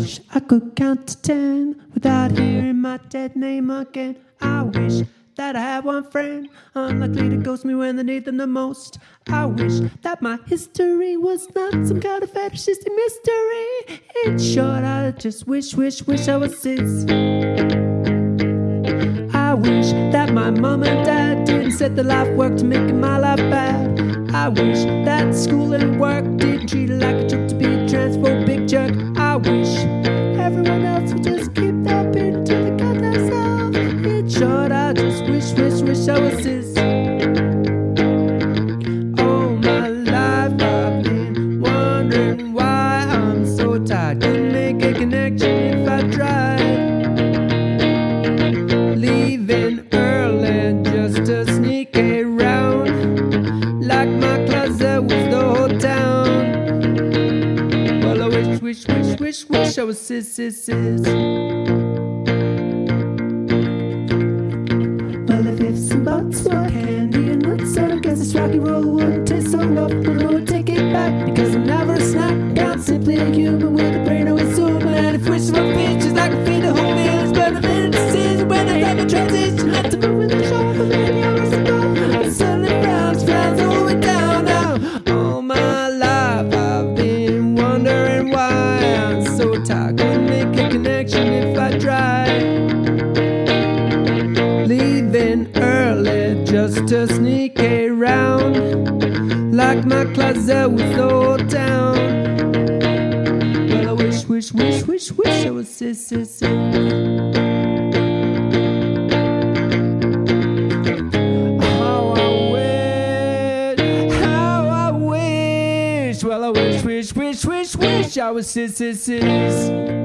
wish I could count to ten without hearing my dead name again. I wish that I had one friend, unlikely to ghost me when they need them the most. I wish that my history was not some kind of fetishistic mystery. In short, I just wish, wish, wish I was his. I wish that my mom and dad didn't set the life work to making my life bad. I wish that school and work themselves. Short, I just wish, wish, wish I was his. All my life I've been wondering why I'm so tired. Make a connection if I tried. Leaving just to sneak around. Like my closet was the whole town. Well, I wish, wish, wish, wish, wish I was sis, sis, sis. Would take it back because I'm never a snack. I'm simply a human with a brain always zoom, and if wishes were features, I could feed the whole meal. It's better than in a decision when I have a transition. Had to move with the show, but maybe I was above. And suddenly frowns, frowns all the down now. All my life I've been wondering why I'm so tired. Couldn't make a connection if I tried leaving early just to sneak around like my closet was whole town. Well, I wish, wish, wish, wish, wish I was sis, sis, sis. How I wish, how I wish. Well, I wish, wish, wish, wish, wish I was sis, sis, sis.